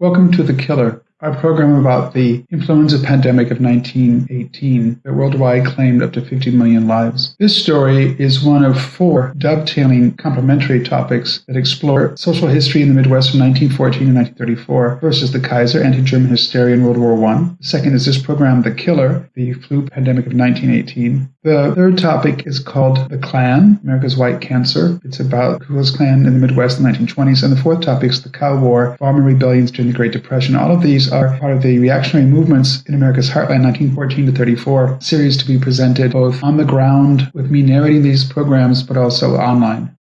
Welcome to The Killer, our program about the influenza pandemic of 1918 that worldwide claimed up to 50 million lives. This story is one of four dovetailing complementary topics that explore social history in the Midwest from 1914 to 1934 versus the Kaiser anti-German hysteria in World War I. The second is this program, The Killer, the flu pandemic of 1918. The third topic is called The Klan, America's White Cancer. It's about Ku Klux Klan in the Midwest in the 1920s. And the fourth topic is the Cow War, farmer rebellions during the Great Depression. All of these are part of the reactionary movements in America's heartland, 1914 to 34 series to be presented both on the ground with me narrating these programs, but also online.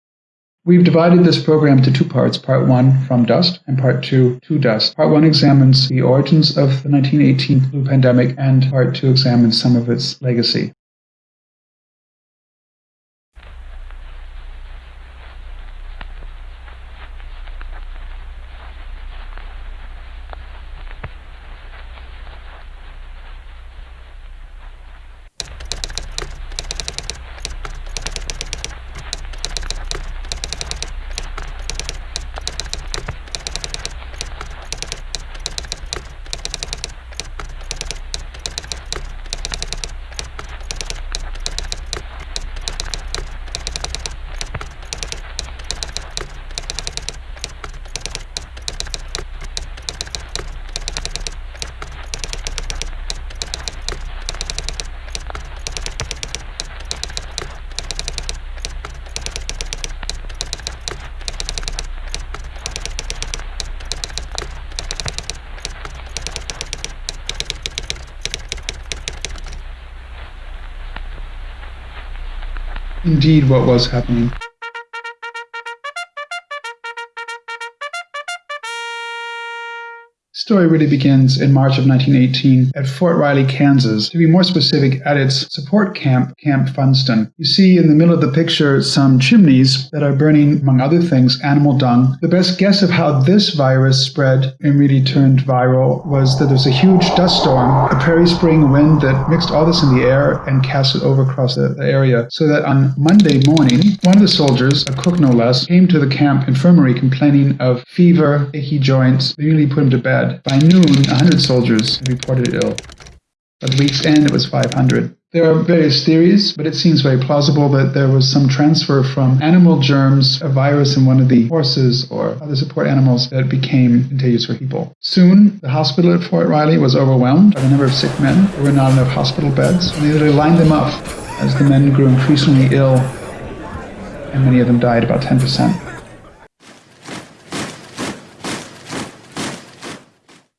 We've divided this program into two parts, part one from dust and part two to dust. Part one examines the origins of the 1918 flu pandemic and part two examines some of its legacy. Indeed what was happening. Story really begins in March of 1918 at Fort Riley, Kansas. To be more specific, at its support camp, Camp Funston. You see in the middle of the picture some chimneys that are burning, among other things, animal dung. The best guess of how this virus spread and really turned viral was that there was a huge dust storm, a prairie spring wind that mixed all this in the air and cast it over across the, the area. So that on Monday morning, one of the soldiers, a cook no less, came to the camp infirmary complaining of fever, achy joints. They nearly put him to bed. By noon, 100 soldiers reported ill. By the week's end, it was 500. There are various theories, but it seems very plausible that there was some transfer from animal germs, a virus in one of the horses or other support animals that became contagious for people. Soon, the hospital at Fort Riley was overwhelmed by the number of sick men. There were not enough hospital beds, and they literally lined them up as the men grew increasingly ill, and many of them died, about 10%.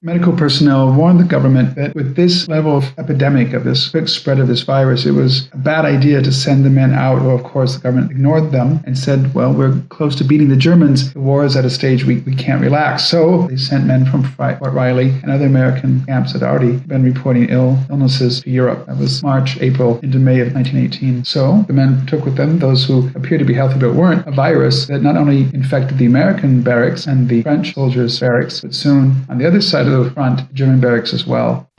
Medical personnel warned the government that with this level of epidemic, of this quick spread of this virus, it was a bad idea to send the men out. Well, of course, the government ignored them and said, well, we're close to beating the Germans. The war is at a stage we, we can't relax. So they sent men from Fort Riley and other American camps that had already been reporting ill illnesses to Europe. That was March, April, into May of 1918. So the men took with them those who appeared to be healthy but weren't, a virus that not only infected the American barracks and the French soldiers' barracks, but soon on the other side of the front German barracks as well.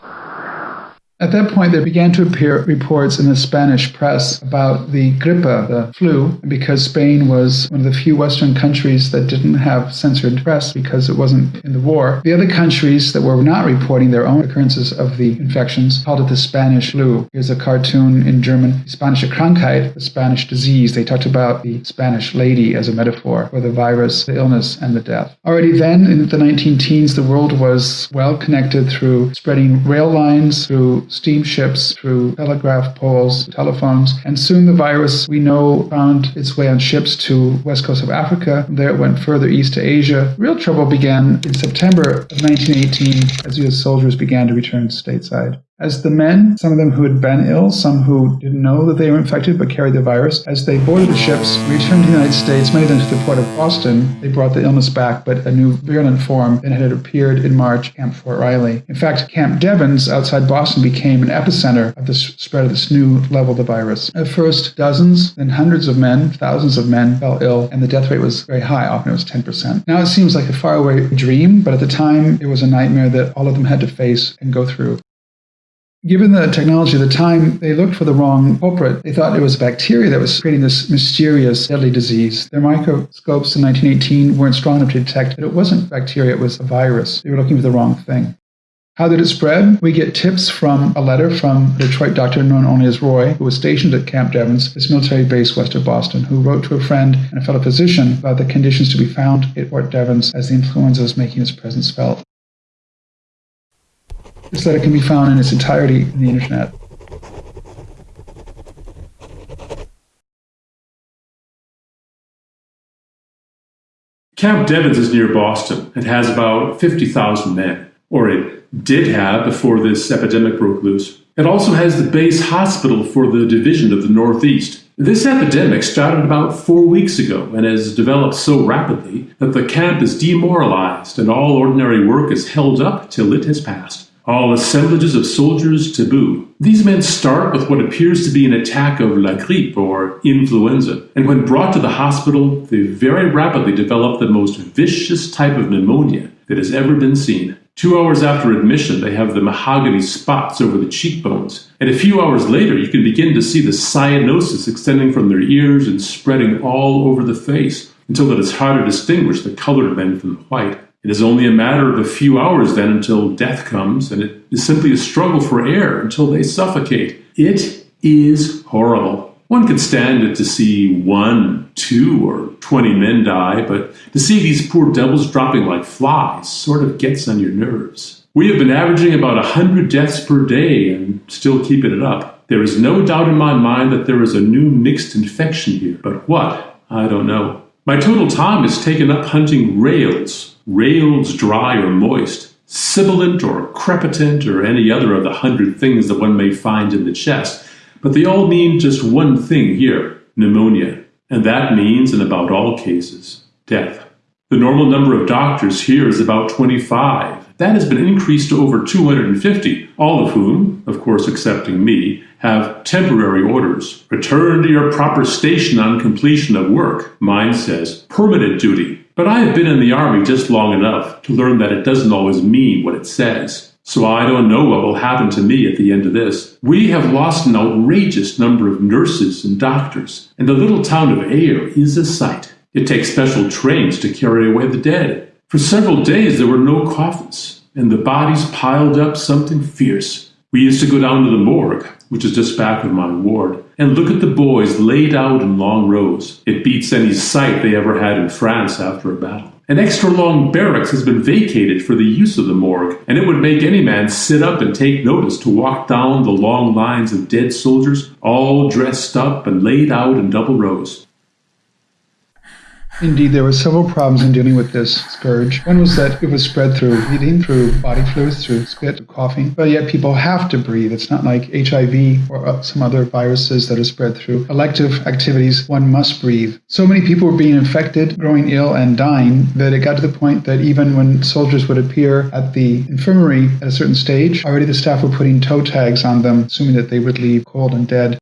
At that point, there began to appear reports in the Spanish press about the gripe, the flu, because Spain was one of the few Western countries that didn't have censored press because it wasn't in the war. The other countries that were not reporting their own occurrences of the infections called it the Spanish flu. Here's a cartoon in German, Spanische Krankheit, the Spanish disease. They talked about the Spanish lady as a metaphor for the virus, the illness, and the death. Already then, in the 19 teens, the world was well connected through spreading rail lines, through steamships, through telegraph poles, telephones, and soon the virus we know found its way on ships to west coast of Africa. There it went further east to Asia. Real trouble began in September of 1918 as U.S. soldiers began to return stateside. As the men, some of them who had been ill, some who didn't know that they were infected but carried the virus, as they boarded the ships, returned to the United States, many of them to the port of Boston, they brought the illness back, but a new virulent form that had appeared in March, Camp Fort Riley. In fact, Camp Devens outside Boston became an epicenter of the spread of this new level of the virus. At first, dozens, then hundreds of men, thousands of men fell ill, and the death rate was very high. Often it was 10%. Now it seems like a faraway dream, but at the time, it was a nightmare that all of them had to face and go through. Given the technology of the time, they looked for the wrong culprit. They thought it was bacteria that was creating this mysterious deadly disease. Their microscopes in 1918 weren't strong enough to detect that it wasn't bacteria, it was a virus. They were looking for the wrong thing. How did it spread? We get tips from a letter from a Detroit doctor known only as Roy, who was stationed at Camp Devens, this military base west of Boston, who wrote to a friend and a fellow physician about the conditions to be found at Fort Devens as the influenza was making its presence felt. This it can be found in its entirety in the internet. Camp Devens is near Boston. It has about 50,000 men, or it did have before this epidemic broke loose. It also has the base hospital for the Division of the Northeast. This epidemic started about four weeks ago and has developed so rapidly that the camp is demoralized and all ordinary work is held up till it has passed. All assemblages of soldiers taboo. These men start with what appears to be an attack of la grippe or influenza, and when brought to the hospital, they very rapidly develop the most vicious type of pneumonia that has ever been seen. Two hours after admission, they have the mahogany spots over the cheekbones. And a few hours later, you can begin to see the cyanosis extending from their ears and spreading all over the face until it is hard to distinguish the colored men from the white. It is only a matter of a few hours then until death comes, and it is simply a struggle for air until they suffocate. It is horrible. One could stand it to see one, two, or twenty men die, but to see these poor devils dropping like flies sort of gets on your nerves. We have been averaging about a hundred deaths per day and still keeping it up. There is no doubt in my mind that there is a new mixed infection here, but what? I don't know. My total time is taken up hunting rales, rales dry or moist, sibilant or crepitant or any other of the hundred things that one may find in the chest but they all mean just one thing here pneumonia. And that means, in about all cases, death. The normal number of doctors here is about 25. That has been increased to over 250, all of whom, of course excepting me, have temporary orders. Return to your proper station on completion of work. Mine says permanent duty. But I have been in the Army just long enough to learn that it doesn't always mean what it says. So I don't know what will happen to me at the end of this. We have lost an outrageous number of nurses and doctors, and the little town of Ayer is a sight. It takes special trains to carry away the dead. For several days there were no coffins, and the bodies piled up something fierce. We used to go down to the morgue, which is just back of my ward, and look at the boys laid out in long rows. It beats any sight they ever had in France after a battle. An extra long barracks has been vacated for the use of the morgue, and it would make any man sit up and take notice to walk down the long lines of dead soldiers, all dressed up and laid out in double rows. Indeed, there were several problems in dealing with this scourge. One was that it was spread through eating, through body fluids, through spit, coughing, but yet people have to breathe. It's not like HIV or uh, some other viruses that are spread through elective activities. One must breathe. So many people were being infected, growing ill, and dying that it got to the point that even when soldiers would appear at the infirmary at a certain stage, already the staff were putting toe tags on them, assuming that they would leave cold and dead.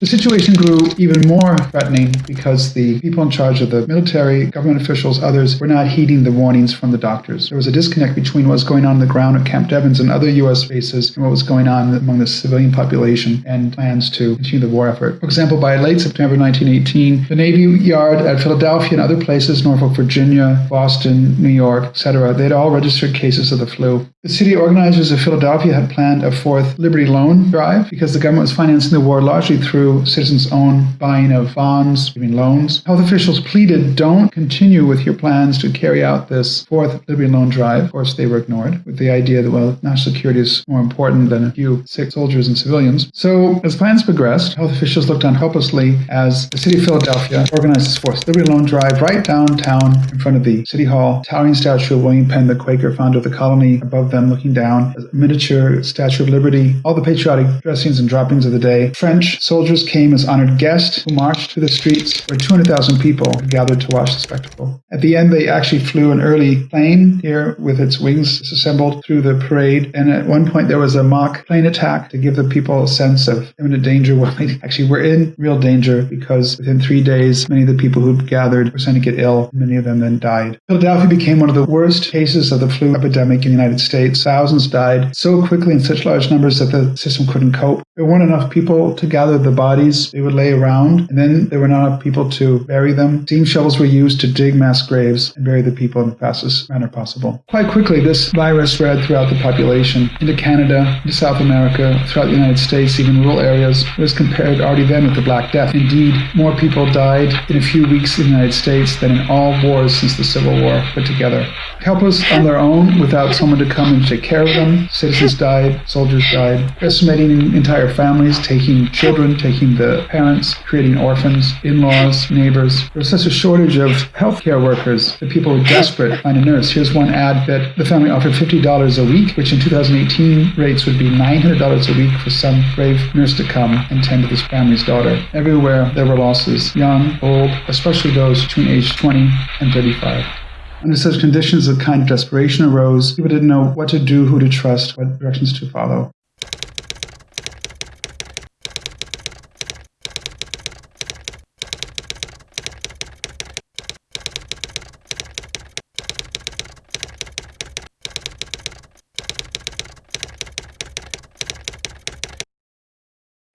The situation grew even more threatening because the people in charge of the military, government officials, others were not heeding the warnings from the doctors. There was a disconnect between what was going on on the ground at Camp Devens and other U.S. bases and what was going on among the civilian population and plans to continue the war effort. For example, by late September 1918, the Navy Yard at Philadelphia and other places, Norfolk, Virginia, Boston, New York, etc., they had all registered cases of the flu. The city organizers of Philadelphia had planned a fourth Liberty Loan drive because the government was financing the war largely through citizens' own buying of bonds, giving loans. Health officials pleaded, don't continue with your plans to carry out this fourth Liberty Loan drive. Of course, they were ignored with the idea that, well, national security is more important than a few sick soldiers and civilians. So, as plans progressed, health officials looked on helplessly as the city of Philadelphia organized this fourth Liberty Loan drive right downtown in front of the city hall, towering statue of William Penn, the Quaker founder of the colony, above them them looking down, a miniature Statue of Liberty, all the patriotic dressings and droppings of the day. French soldiers came as honored guests who marched through the streets where 200,000 people gathered to watch the spectacle. At the end, they actually flew an early plane here with its wings disassembled through the parade. And at one point, there was a mock plane attack to give the people a sense of imminent danger. Well, they actually were in real danger because within three days, many of the people who gathered were starting to get ill. Many of them then died. Philadelphia became one of the worst cases of the flu epidemic in the United States Thousands died so quickly in such large numbers that the system couldn't cope. There weren't enough people to gather the bodies they would lay around, and then there were not enough people to bury them. Steam shovels were used to dig mass graves and bury the people in the fastest manner possible. Quite quickly, this virus spread throughout the population into Canada, into South America, throughout the United States, even rural areas. It was compared already then with the Black Death. Indeed, more people died in a few weeks in the United States than in all wars since the Civil War put together. Helpless on their own without someone to come and take care of them. Citizens died, soldiers died, decimating entire families, taking children, taking the parents, creating orphans, in-laws, neighbors. There was such a shortage of healthcare workers that people were desperate to find a nurse. Here's one ad that the family offered $50 a week, which in 2018 rates would be $900 a week for some brave nurse to come and tend to this family's daughter. Everywhere there were losses, young, old, especially those between age 20 and 35. Under such conditions, a kind of desperation arose. People didn't know what to do, who to trust, what directions to follow.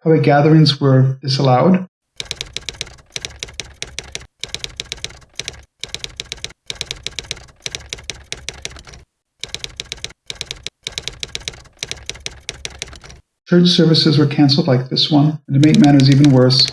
Public gatherings were disallowed. Church services were canceled like this one, and to make matters even worse,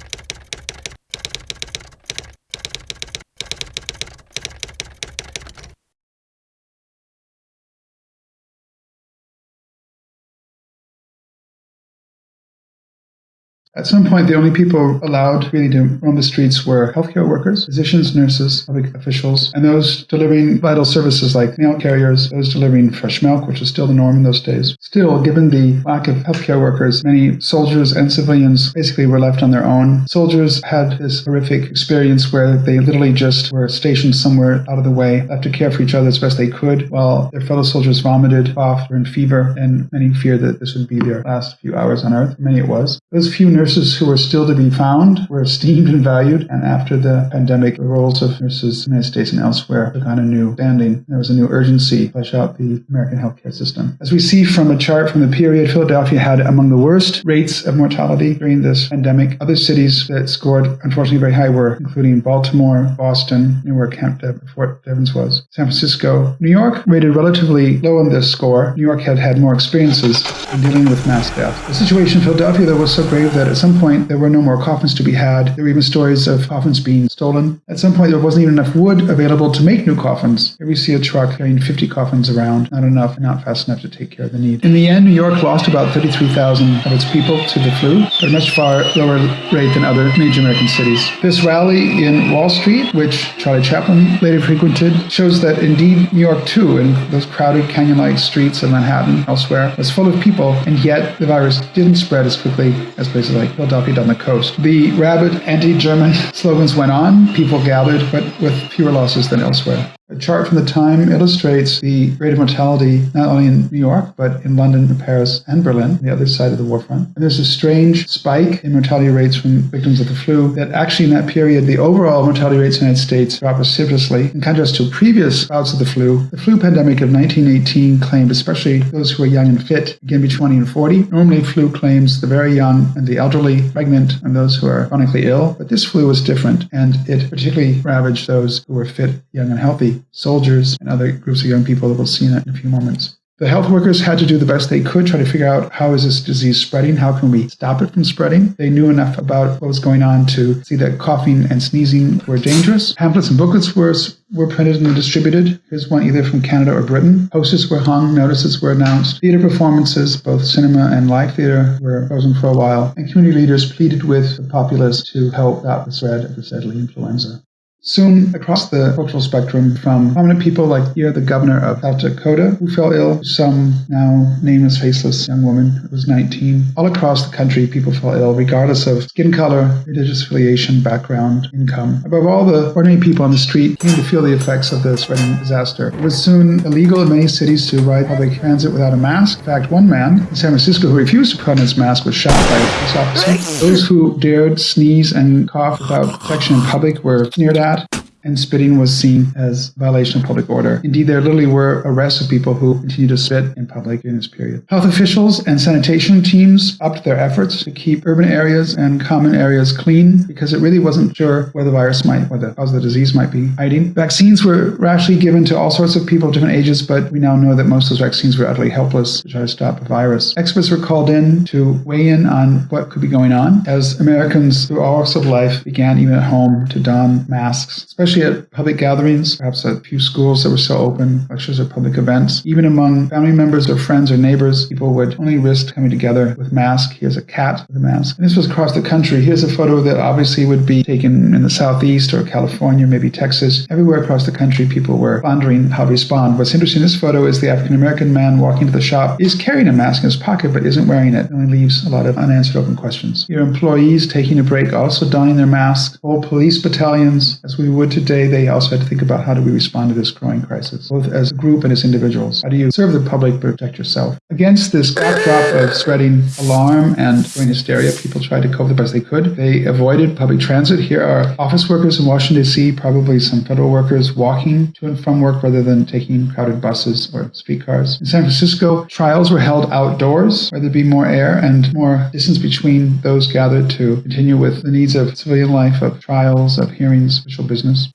At some point, the only people allowed really to roam the streets were healthcare workers, physicians, nurses, public officials, and those delivering vital services like mail carriers, those delivering fresh milk, which was still the norm in those days. Still, given the lack of healthcare workers, many soldiers and civilians basically were left on their own. Soldiers had this horrific experience where they literally just were stationed somewhere out of the way, left to care for each other as best they could, while their fellow soldiers vomited, coughed, were in fever, and many feared that this would be their last few hours on Earth. Many it was. Those few nurses who were still to be found were esteemed and valued, and after the pandemic, the roles of nurses in the United States and elsewhere took on a new standing. There was a new urgency to flesh out the American healthcare system. As we see from a chart from the period, Philadelphia had among the worst rates of mortality during this pandemic. Other cities that scored, unfortunately, very high were including Baltimore, Boston, where Camp Fort Devens was, San Francisco. New York rated relatively low on this score. New York had had more experiences in dealing with mass death. The situation in Philadelphia, though, was so grave that at some point there were no more coffins to be had. There were even stories of coffins being stolen. At some point, there wasn't even enough wood available to make new coffins. Here we see a truck carrying 50 coffins around, not enough, not fast enough to take care of the need. In the end, New York lost about 33,000 of its people to the flu, at a much far lower rate than other major American cities. This rally in Wall Street, which Charlie Chaplin later frequented, shows that indeed New York, too, in those crowded canyon like streets of Manhattan, elsewhere, was full of people, and yet the virus didn't spread as quickly as places like Philadelphia on the coast. The rabid anti-German slogans went on, people gathered, but with fewer losses than elsewhere. A chart from the time illustrates the rate of mortality not only in New York, but in London, and Paris, and Berlin, the other side of the war front. And there's a strange spike in mortality rates from victims of the flu that actually in that period, the overall mortality rates in the United States dropped precipitously. In contrast to previous bouts of the flu, the flu pandemic of 1918 claimed especially those who were young and fit, again between 20 and 40. Normally, flu claims the very young and the elderly, pregnant, and those who are chronically ill. But this flu was different, and it particularly ravaged those who were fit, young, and healthy soldiers, and other groups of young people that we'll see in a few moments. The health workers had to do the best they could, try to figure out how is this disease spreading? How can we stop it from spreading? They knew enough about what was going on to see that coughing and sneezing were dangerous. Pamphlets and booklets were, were printed and distributed. Here's one either from Canada or Britain. Posters were hung, notices were announced. Theater performances, both cinema and live theater, were frozen for a while. And community leaders pleaded with the populace to help stop the spread of this deadly influenza. Soon, across the cultural spectrum, from prominent people like here, the governor of South Dakota, who fell ill, some now nameless, faceless young woman who was 19. All across the country, people fell ill, regardless of skin color, religious affiliation, background, income. Above all, the ordinary people on the street came to feel the effects of the spreading disaster. It was soon illegal in many cities to ride public transit without a mask. In fact, one man in San Francisco who refused to put on his mask was shot by a police officer. Those who dared sneeze and cough without protection in public were sneered at that and spitting was seen as a violation of public order. Indeed, there literally were arrests of people who continued to spit in public during this period. Health officials and sanitation teams upped their efforts to keep urban areas and common areas clean because it really wasn't sure where the virus might, where the cause of the disease might be hiding. Vaccines were rashly given to all sorts of people of different ages, but we now know that most of those vaccines were utterly helpless to try to stop the virus. Experts were called in to weigh in on what could be going on as Americans through all walks of life began even at home to don masks, especially at public gatherings, perhaps at a few schools that were still open, lectures or public events. Even among family members or friends or neighbors, people would only risk coming together with mask. Here's a cat with a mask. And this was across the country. Here's a photo that obviously would be taken in the southeast or California, maybe Texas. Everywhere across the country, people were pondering how to respond. What's interesting in this photo is the African American man walking to the shop is carrying a mask in his pocket, but isn't wearing it. It only leaves a lot of unanswered open questions. Your employees taking a break also donning their masks. Whole police battalions, as we would they also had to think about how do we respond to this growing crisis, both as a group and as individuals. How do you serve the public but protect yourself? Against this backdrop of spreading alarm and growing hysteria, people tried to cope the best they could. They avoided public transit. Here are office workers in Washington, D.C., probably some federal workers walking to and from work rather than taking crowded buses or streetcars. In San Francisco, trials were held outdoors where there'd be more air and more distance between those gathered to continue with the needs of civilian life, of trials, of hearings, official business.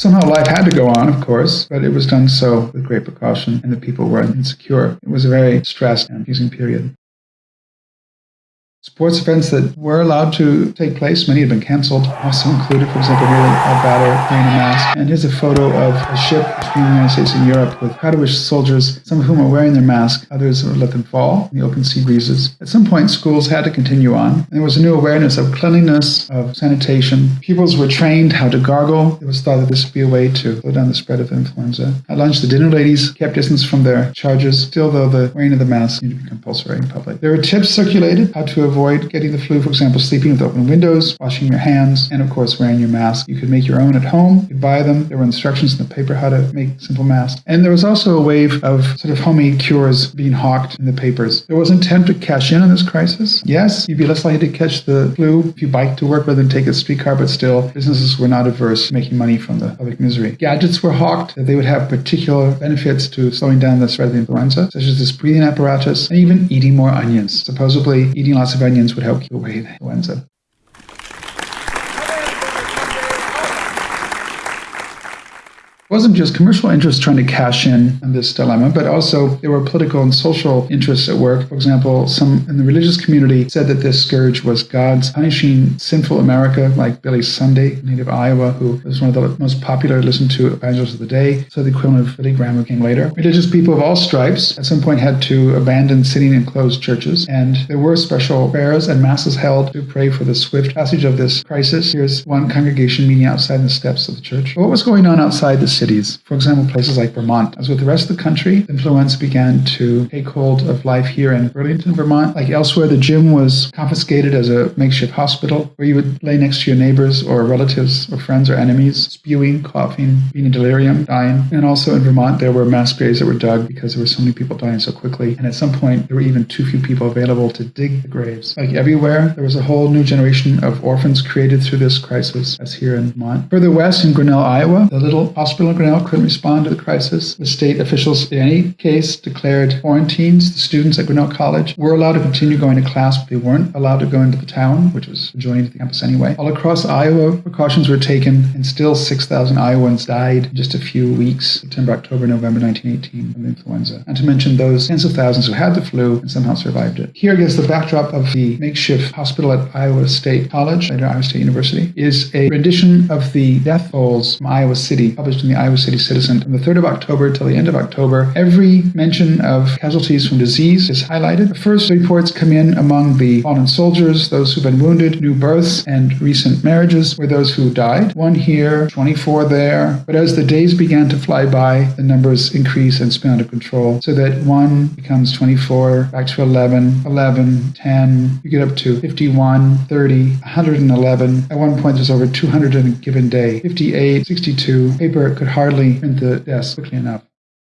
Somehow life had to go on, of course, but it was done so with great precaution, and the people were insecure. It was a very stressed and confusing period. Sports events that were allowed to take place, many had been canceled, also included, for example, here a battle wearing a mask. And here's a photo of a ship between the United States and Europe with Katowice soldiers, some of whom are wearing their mask, others would let them fall in the open sea breezes. At some point, schools had to continue on. There was a new awareness of cleanliness, of sanitation. Pupils were trained how to gargle. It was thought that this would be a way to slow down the spread of influenza. At lunch, the dinner ladies kept distance from their charges, still though the wearing of the mask needed to be compulsory in public. There were tips circulated how to avoid getting the flu, for example, sleeping with open windows, washing your hands, and of course, wearing your mask. You could make your own at home, you could buy them. There were instructions in the paper how to make simple masks. And there was also a wave of sort of homemade cures being hawked in the papers. There was intent to cash in on this crisis. Yes, you'd be less likely to catch the flu if you bike to work rather than take a streetcar, but still, businesses were not averse to making money from the public misery. Gadgets were hawked that they would have particular benefits to slowing down the spread of the influenza, such as this breathing apparatus and even eating more onions. Supposedly, eating lots of onions would help keep away the influenza. Wasn't just commercial interests trying to cash in on this dilemma, but also there were political and social interests at work. For example, some in the religious community said that this scourge was God's punishing sinful America, like Billy Sunday, native Iowa, who was one of the most popular listened to evangelists of the day. So the equivalent of Billy Graham who came later. Religious people of all stripes at some point had to abandon sitting in closed churches, and there were special prayers and masses held to pray for the swift passage of this crisis. Here's one congregation meeting outside the steps of the church. But what was going on outside the cities. For example, places like Vermont. As with the rest of the country, influenza began to take hold of life here in Burlington, Vermont. Like elsewhere, the gym was confiscated as a makeshift hospital where you would lay next to your neighbors or relatives or friends or enemies, spewing, coughing, being in delirium, dying. And also in Vermont, there were mass graves that were dug because there were so many people dying so quickly. And at some point, there were even too few people available to dig the graves. Like everywhere, there was a whole new generation of orphans created through this crisis, as here in Vermont. Further west in Grinnell, Iowa, the little hospital Grinnell couldn't respond to the crisis. The state officials, in any case, declared quarantines. The students at Grinnell College were allowed to continue going to class, but they weren't allowed to go into the town, which was adjoining the campus anyway. All across Iowa, precautions were taken, and still 6,000 Iowans died in just a few weeks, September, October, November 1918, from influenza. And to mention those tens of thousands who had the flu and somehow survived it. Here, against the backdrop of the makeshift hospital at Iowa State College, later Iowa State University, is a rendition of the death tolls from Iowa City, published in the Iowa City Citizen from the 3rd of October till the end of October. Every mention of casualties from disease is highlighted. The first reports come in among the fallen soldiers, those who've been wounded, new births, and recent marriages were those who died. One here, 24 there. But as the days began to fly by, the numbers increase and spin out of control so that one becomes 24, back to 11, 11, 10. You get up to 51, 30, 111. At one point, there's over 200 in a given day. 58, 62. Paper could hardly print the deaths quickly enough.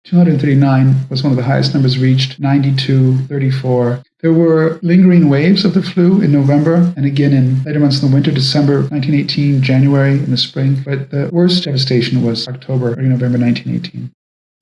239 was one of the highest numbers reached, 92, 34, There were lingering waves of the flu in November and again in later months in the winter, December 1918, January in the spring, but the worst devastation was October, early November 1918.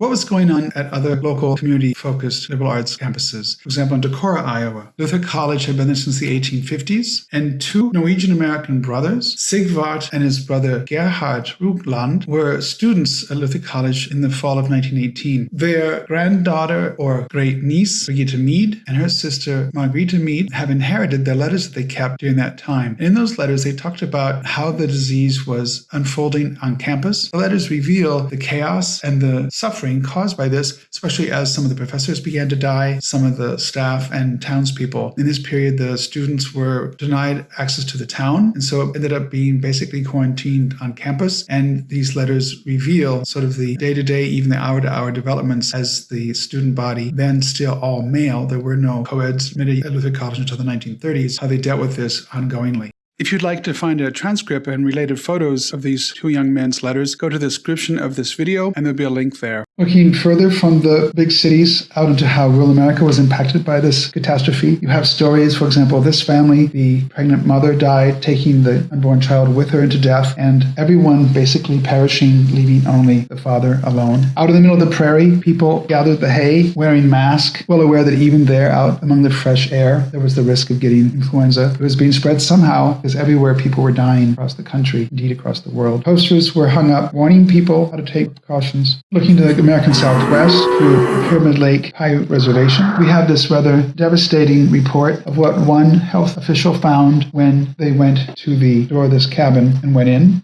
What was going on at other local community focused liberal arts campuses? For example, in Decorah, Iowa, Luther College had been there since the 1850s, and two Norwegian American brothers, Sigvart and his brother Gerhard Rugland, were students at Luther College in the fall of 1918. Their granddaughter or great niece, Brigitte Mead, and her sister, Margrethe Mead, have inherited the letters that they kept during that time. And in those letters, they talked about how the disease was unfolding on campus. The letters reveal the chaos and the suffering suffering caused by this, especially as some of the professors began to die, some of the staff and townspeople. In this period, the students were denied access to the town, and so it ended up being basically quarantined on campus. And these letters reveal sort of the day to day, even the hour to hour developments as the student body, then still all male. There were no co-eds at Luther College until the 1930s, how they dealt with this ongoingly. If you'd like to find a transcript and related photos of these two young men's letters, go to the description of this video and there'll be a link there. Looking further from the big cities out into how rural America was impacted by this catastrophe, you have stories, for example, this family, the pregnant mother died, taking the unborn child with her into death, and everyone basically perishing, leaving only the father alone. Out in the middle of the prairie, people gathered the hay, wearing masks, well aware that even there, out among the fresh air, there was the risk of getting influenza. It was being spread somehow because everywhere people were dying across the country, indeed across the world. Posters were hung up warning people how to take precautions. Looking to the American Southwest through Pyramid Lake Paiute Reservation, we have this rather devastating report of what one health official found when they went to the door of this cabin and went in.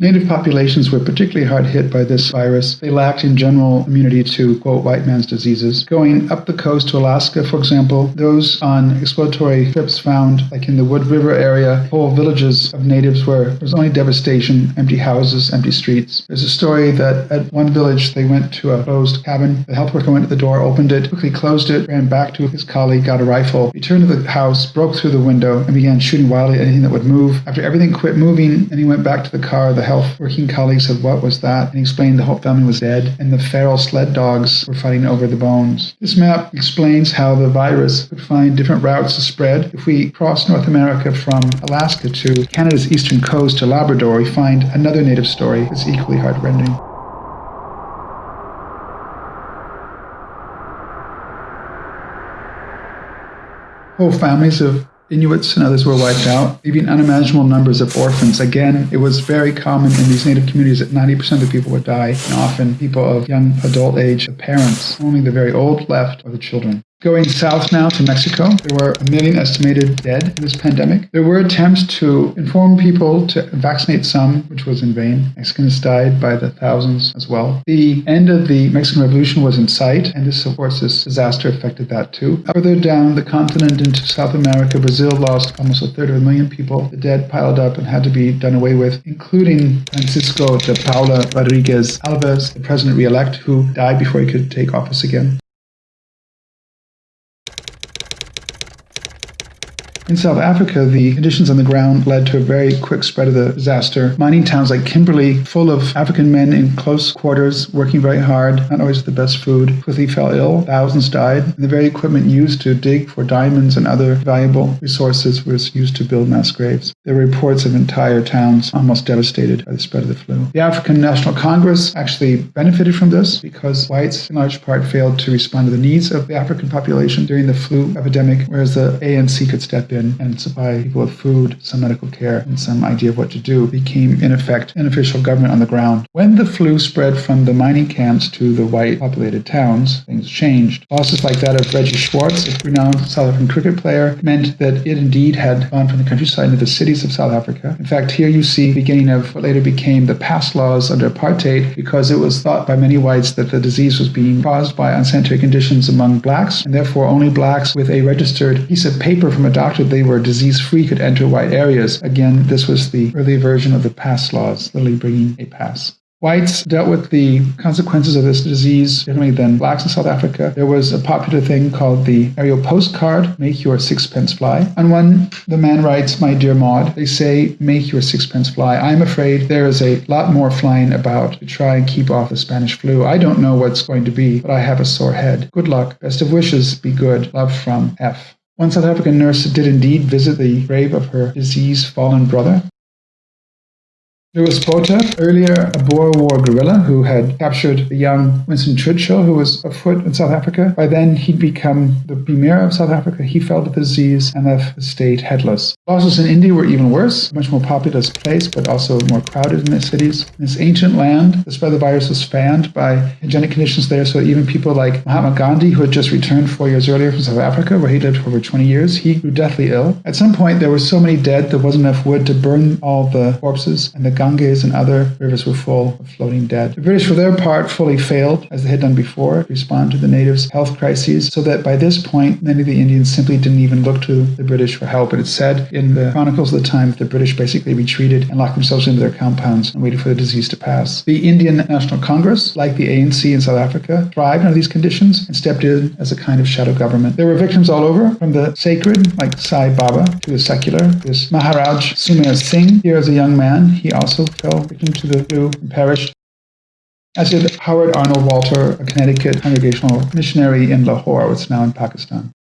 Native populations were particularly hard hit by this virus. They lacked in general immunity to, quote, white man's diseases. Going up the coast to Alaska, for example, those on exploratory trips found, like in the Wood River area, whole villages of natives where there was only devastation, empty houses, empty streets. There's a story that at one village they went to a closed cabin. The health worker went to the door, opened it, quickly closed it, ran back to his colleague, got a rifle, returned to the house, broke through the window, and began shooting wildly at anything that would move. After everything quit moving and he went back to the car, the health working colleague said, What was that? And he explained the whole family was dead and the feral sled dogs were fighting over the bones. This map explains how the virus could find different routes to spread. If we cross North America from Alaska to Canada's eastern coast to Labrador, we find another native story that's equally heartrending. Whole families of Inuits and others were wiped out, leaving unimaginable numbers of orphans. Again, it was very common in these native communities that 90% of the people would die, and often people of young adult age, the parents. Only the very old left or the children. Going south now to Mexico, there were a million estimated dead in this pandemic. There were attempts to inform people to vaccinate some, which was in vain. Mexicans died by the thousands as well. The end of the Mexican Revolution was in sight, and this, of course, this disaster affected that too. Further down the continent into South America, Brazil lost almost a third of a million people. The dead piled up and had to be done away with, including Francisco de Paula Rodrigues Alves, the president-elect who died before he could take office again. In South Africa, the conditions on the ground led to a very quick spread of the disaster. Mining towns like Kimberley, full of African men in close quarters, working very hard, not always the best food, quickly fell ill. Thousands died. And the very equipment used to dig for diamonds and other valuable resources was used to build mass graves. There were reports of entire towns almost devastated by the spread of the flu. The African National Congress actually benefited from this because whites, in large part, failed to respond to the needs of the African population during the flu epidemic, whereas the ANC could step in in and supply people with food, some medical care, and some idea of what to do, became in effect an official government on the ground. When the flu spread from the mining camps to the white populated towns, things changed. Losses like that of Reggie Schwarz, a renowned South African cricket player, meant that it indeed had gone from the countryside into the cities of South Africa. In fact, here you see the beginning of what later became the pass laws under apartheid because it was thought by many whites that the disease was being caused by unsanitary conditions among blacks, and therefore only blacks with a registered piece of paper from a doctor they were disease free could enter white areas. Again, this was the early version of the pass laws, literally bringing a pass. Whites dealt with the consequences of this disease differently than blacks in South Africa. There was a popular thing called the aerial postcard, make your sixpence fly. On one, the man writes, My dear Maud, they say, make your sixpence fly. I'm afraid there is a lot more flying about to try and keep off the Spanish flu. I don't know what's going to be, but I have a sore head. Good luck. Best of wishes. Be good. Love from F. One South African nurse did indeed visit the grave of her disease fallen brother. Was Botha, earlier a Boer War guerrilla who had captured the young Winston Churchill, who was afoot in South Africa. By then, he'd become the premier of South Africa. He fell to the disease and left the state headless. Losses in India were even worse, much more populous place, but also more crowded in the cities. In this ancient land, the spread of the virus was fanned by hygienic conditions there, so even people like Mahatma Gandhi, who had just returned four years earlier from South Africa, where he lived for over 20 years, he grew deathly ill. At some point, there were so many dead, there wasn't enough wood to burn all the corpses, and the Ganges and other rivers were full of floating dead. The British, for their part, fully failed, as they had done before, to respond to the natives' health crises, so that by this point, many of the Indians simply didn't even look to the British for help. It is said in the chronicles of the time that the British basically retreated and locked themselves into their compounds and waited for the disease to pass. The Indian National Congress, like the ANC in South Africa, thrived under these conditions and stepped in as a kind of shadow government. There were victims all over, from the sacred, like Sai Baba, to the secular. This Maharaj Sumer Singh, here as a young man, he also fell fell victim to the flu and perished. As did Howard Arnold Walter, a Connecticut Congregational missionary in Lahore, is now in Pakistan.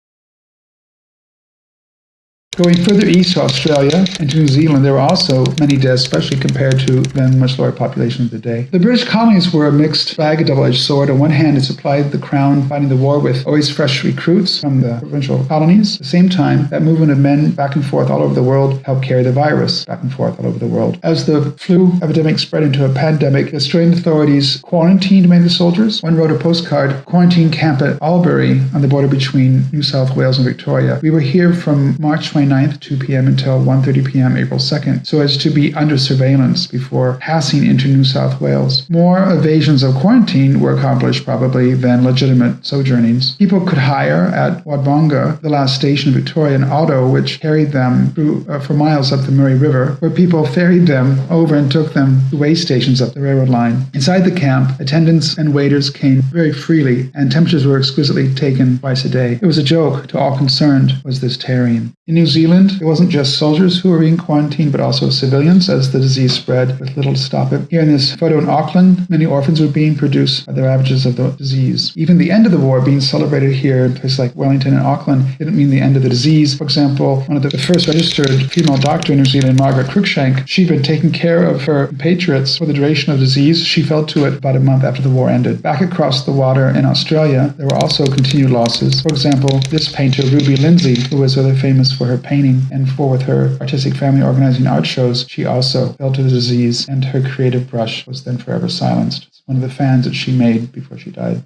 Going further east to Australia and to New Zealand, there were also many deaths, especially compared to then much lower population of the day. The British colonies were a mixed bag, a double-edged sword. On one hand, it supplied the crown fighting the war with always fresh recruits from the provincial colonies. At the same time, that movement of men back and forth all over the world helped carry the virus back and forth all over the world. As the flu epidemic spread into a pandemic, the Australian authorities quarantined many of the soldiers. One wrote a postcard, quarantine camp at Albury on the border between New South Wales and Victoria. We were here from March 20 29th, 2 p.m. until 1.30 p.m. April 2nd, so as to be under surveillance before passing into New South Wales. More evasions of quarantine were accomplished probably than legitimate sojournings. People could hire at Wodonga, the last station of Victoria, an auto which carried them through, uh, for miles up the Murray River, where people ferried them over and took them to way stations up the railroad line. Inside the camp, attendants and waiters came very freely, and temperatures were exquisitely taken twice a day. It was a joke to all concerned, was this tarrying. In New Zealand, it wasn't just soldiers who were being quarantined, but also civilians as the disease spread with little to stop it. Here in this photo in Auckland, many orphans were being produced by the ravages of the disease. Even the end of the war being celebrated here in places like Wellington and Auckland didn't mean the end of the disease. For example, one of the first registered female doctor in New Zealand, Margaret Cruickshank, she'd been taking care of her compatriots for the duration of the disease. She fell to it about a month after the war ended. Back across the water in Australia, there were also continued losses. For example, this painter, Ruby Lindsay, who was rather famous for her painting and for with her artistic family organizing art shows, she also fell to the disease and her creative brush was then forever silenced. It's one of the fans that she made before she died.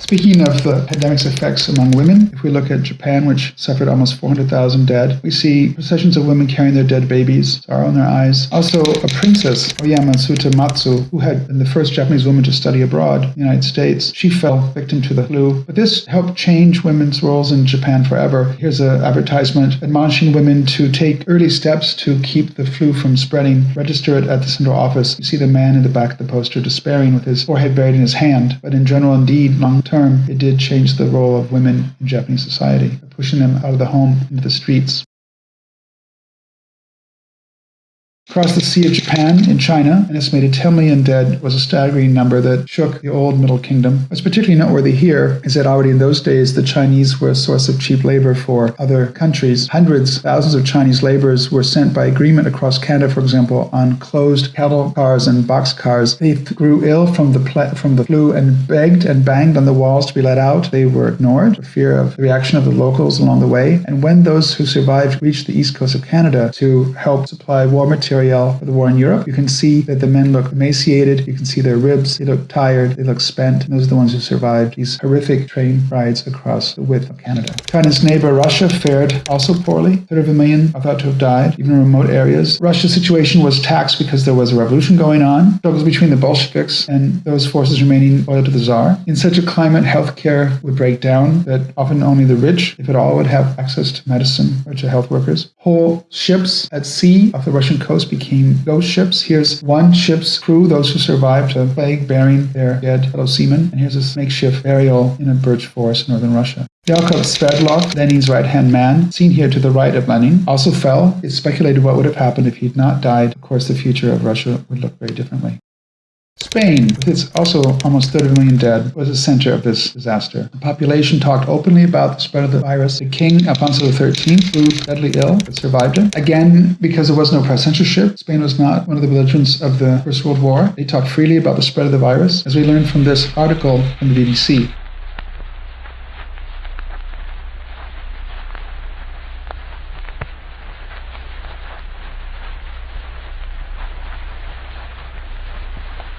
Speaking of uh, the pandemic's effects among women, if we look at Japan, which suffered almost 400,000 dead, we see processions of women carrying their dead babies, sorrow in their eyes. Also, a princess, Oyama Matsu, who had been the first Japanese woman to study abroad in the United States, she fell victim to the flu. But this helped change women's roles in Japan forever. Here's an advertisement admonishing women to take early steps to keep the flu from spreading. Register it at the central office. You see the man in the back of the poster despairing with his forehead buried in his hand. But in general, indeed, long term, it did change the role of women in Japanese society, pushing them out of the home into the streets. Across the Sea of Japan in China, an estimated 10 million dead was a staggering number that shook the old Middle Kingdom. What's particularly noteworthy here is that already in those days, the Chinese were a source of cheap labor for other countries. Hundreds, thousands of Chinese laborers were sent by agreement across Canada, for example, on closed cattle cars and box cars. They grew ill from the, from the flu and begged and banged on the walls to be let out. They were ignored for fear of the reaction of the locals along the way. And when those who survived reached the east coast of Canada to help supply war material, material for the war in Europe. You can see that the men look emaciated. You can see their ribs. They look tired. They look spent. And those are the ones who survived these horrific train rides across the width of Canada. China's neighbor Russia fared also poorly. Third of a million are thought to have died, even in remote areas. Russia's situation was taxed because there was a revolution going on, struggles between the Bolsheviks and those forces remaining loyal to the Tsar. In such a climate, healthcare would break down, that often only the rich, if at all, would have access to medicine or to health workers. Whole ships at sea off the Russian coast those became ghost ships. Here's one ship's crew, those who survived the plague, burying their dead fellow seamen. And here's this makeshift burial in a birch forest in northern Russia. Yakov Sverdlov, Lenin's right-hand man, seen here to the right of Lenin, also fell. It's speculated what would have happened if he'd not died. Of course, the future of Russia would look very differently. Spain, with its also almost 30 million dead, was the center of this disaster. The population talked openly about the spread of the virus. The king, Alfonso XIII, grew deadly ill, but survived it. Again, because there was no press censorship, Spain was not one of the belligerents of the First World War. They talked freely about the spread of the virus, as we learned from this article from the BBC.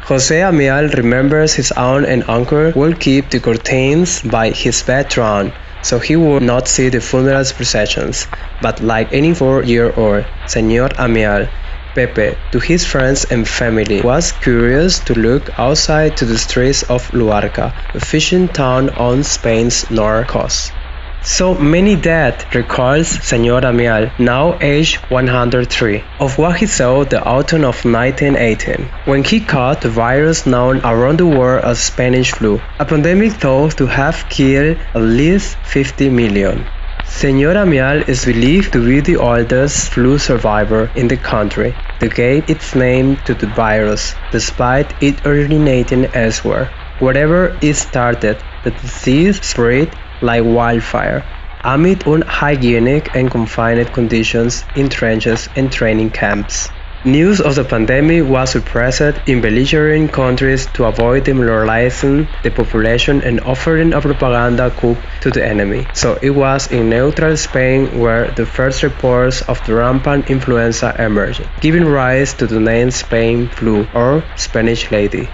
Jose Amial remembers his aunt and uncle would keep the curtains by his bed drawn, so he would not see the funeral processions. But like any four-year-old, Señor Amial, Pepe, to his friends and family, was curious to look outside to the streets of Luarca, a fishing town on Spain's north coast. So many dead, recalls Senor Amial, now aged 103, of what he saw the autumn of 1918, when he caught the virus known around the world as Spanish flu, a pandemic thought to have killed at least 50 million. Senor Amial is believed to be the oldest flu survivor in the country that gave its name to the virus, despite it originating elsewhere. Wherever it started, the disease spread like wildfire, amid unhygienic and confined conditions in trenches and training camps. News of the pandemic was suppressed in belligerent countries to avoid demoralizing the population and offering a propaganda coup to the enemy. So it was in neutral Spain where the first reports of the rampant influenza emerged, giving rise to the name Spain flu or Spanish lady.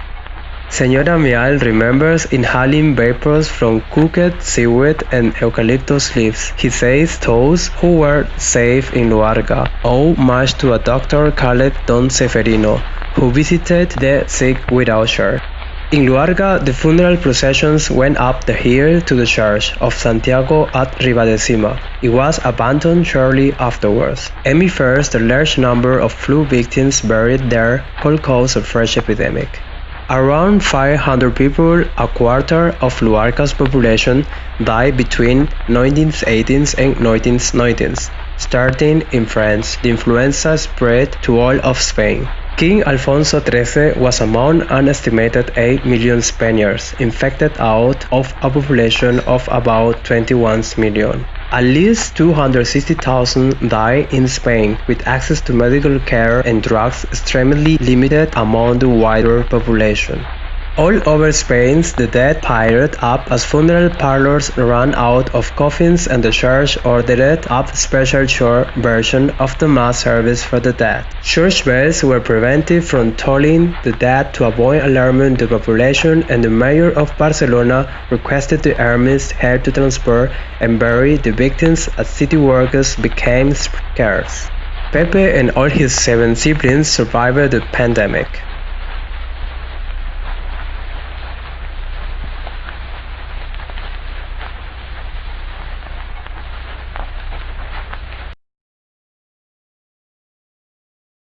Señora Mial remembers inhaling vapors from cooked seaweed and eucalyptus leaves. He says those who were safe in Luarca owe much to a doctor called Don Ceferino, who visited the sick without her. In Luarca, the funeral processions went up the hill to the church of Santiago at Ribadesima. It was abandoned shortly afterwards. Emmy fears the large number of flu victims buried there cause a fresh epidemic. Around 500 people, a quarter of Luarca's population, died between 1918s and 1990s. Starting in France, the influenza spread to all of Spain. King Alfonso XIII was among an estimated 8 million Spaniards infected out of a population of about 21 million. At least 260,000 died in Spain, with access to medical care and drugs extremely limited among the wider population. All over Spain, the dead piled up as funeral parlors ran out of coffins and the church ordered up a special short version of the mass service for the dead. Church bells were prevented from tolling the dead to avoid alarming the population and the mayor of Barcelona requested the armies help to transport and bury the victims as city workers became scarce. Pepe and all his seven siblings survived the pandemic.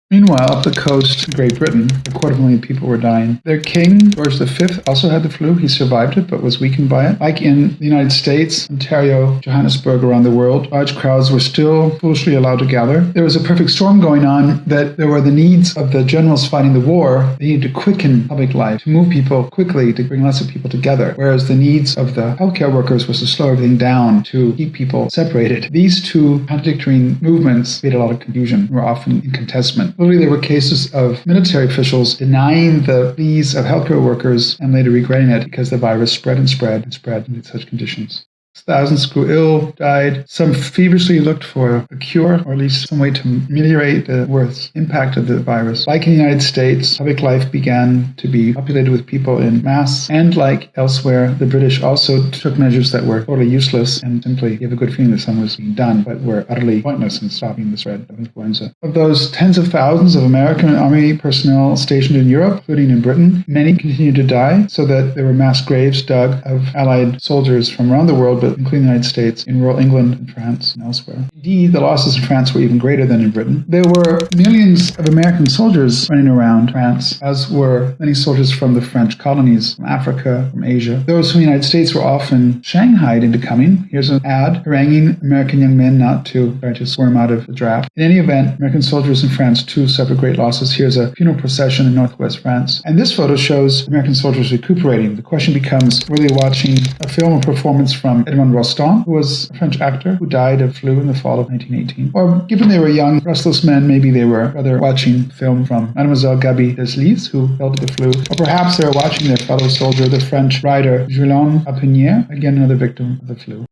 Meanwhile, up the coast, Great Britain, a quarter of million people were dying. Their king, George V, also had the flu. He survived it, but was weakened by it. Like in the United States, Ontario, Johannesburg, around the world, large crowds were still foolishly allowed to gather. There was a perfect storm going on that there were the needs of the generals fighting the war. They needed to quicken public life, to move people quickly, to bring lots of people together. Whereas the needs of the healthcare workers was to slow everything down, to keep people separated. These two contradictory movements made a lot of confusion, were often in contestment. Literally, there were cases of military officials denying the pleas of healthcare workers and later regretting it because the virus spread and spread and spread in such conditions. Thousands grew ill, died. Some feverishly looked for a cure, or at least some way to ameliorate the worst impact of the virus. Like in the United States, public life began to be populated with people in mass. And like elsewhere, the British also took measures that were totally useless and simply gave a good feeling that something was being done, but were utterly pointless in stopping the spread of influenza. Of those tens of thousands of American army personnel stationed in Europe, including in Britain, many continued to die, so that there were mass graves dug of Allied soldiers from around the world including the United States, in rural England and France and elsewhere. Indeed, the losses in France were even greater than in Britain. There were millions of American soldiers running around France, as were many soldiers from the French colonies, from Africa, from Asia. Those from the United States were often shanghaied into coming. Here's an ad haranguing American young men not to try to squirm out of the draft. In any event, American soldiers in France too suffered great losses. Here's a funeral procession in northwest France. And this photo shows American soldiers recuperating. The question becomes, were they watching a film or performance from Edmond Rostand, who was a French actor who died of flu in the fall of 1918? Or given they were young, restless men, maybe they were rather watching film from Mademoiselle Gaby Deslys, who fell to the flu. Or perhaps they were watching their fellow soldier, the French writer Guillaume Apollinaire, again another victim of the flu.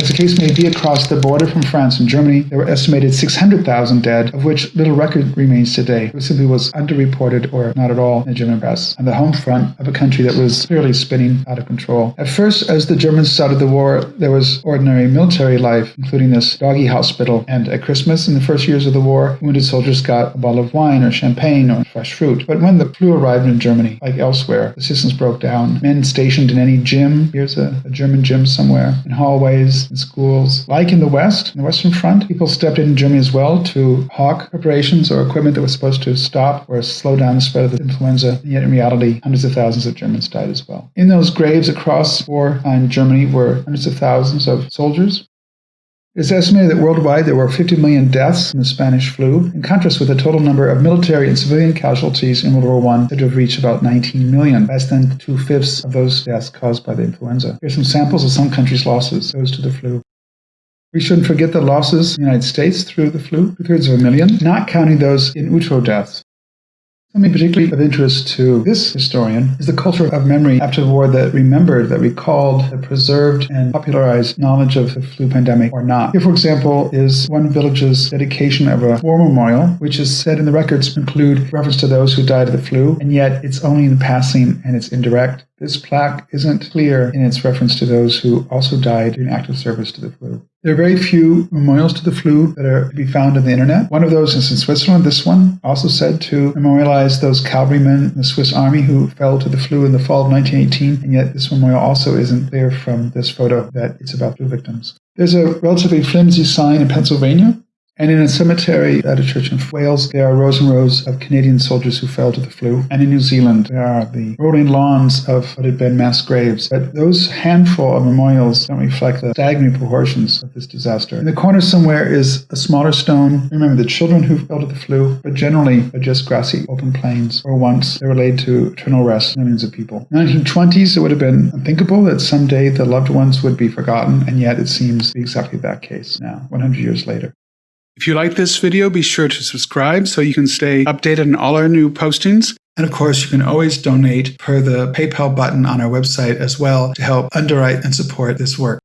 As the case may be, across the border from France and Germany, there were estimated 600,000 dead, of which little record remains today. It simply was underreported or not at all in the German press, on the home front of a country that was clearly spinning out of control. At first, as the Germans started the war, there was ordinary military life, including this doggy hospital. And at Christmas, in the first years of the war, wounded soldiers got a bottle of wine or champagne or fresh fruit. But when the flu arrived in Germany, like elsewhere, the systems broke down. Men stationed in any gym, here's a, a German gym somewhere, in hallways, in schools. Like in the West, in the Western Front, people stepped in in Germany as well to hawk preparations or equipment that was supposed to stop or slow down the spread of the influenza. And yet, in reality, hundreds of thousands of Germans died as well. In those graves across wartime Germany were hundreds of thousands of soldiers it's estimated that worldwide there were 50 million deaths from the Spanish flu, in contrast with the total number of military and civilian casualties in World War I to have reached about 19 million, less than two fifths of those deaths caused by the influenza. Here's some samples of some countries' losses, those to the flu. We shouldn't forget the losses in the United States through the flu, two thirds of a million, not counting those in utero deaths. Something particularly of interest to this historian is the culture of memory after the war that remembered, that recalled, that preserved and popularized knowledge of the flu pandemic or not. Here, for example, is one village's dedication of a war memorial, which is said in the records to include reference to those who died of the flu, and yet it's only in the passing and it's indirect. This plaque isn't clear in its reference to those who also died in active service to the flu. There are very few memorials to the flu that are to be found on the internet. One of those is in Switzerland. This one also said to memorialize those cavalrymen in the Swiss army who fell to the flu in the fall of 1918, and yet this memorial also isn't clear from this photo that it's about flu victims. There's a relatively flimsy sign in Pennsylvania and in a cemetery at a church in Wales, there are rows and rows of Canadian soldiers who fell to the flu. And in New Zealand, there are the rolling lawns of what had been mass graves. But those handful of memorials don't reflect the staggering proportions of this disaster. In the corner somewhere is a smaller stone. Remember the children who fell to the flu, but generally are just grassy open plains where once they were laid to eternal rest millions of people. In the 1920s, it would have been unthinkable that someday the loved ones would be forgotten, and yet it seems exactly that case now, 100 years later. If you like this video, be sure to subscribe so you can stay updated on all our new postings. And of course, you can always donate per the PayPal button on our website as well to help underwrite and support this work.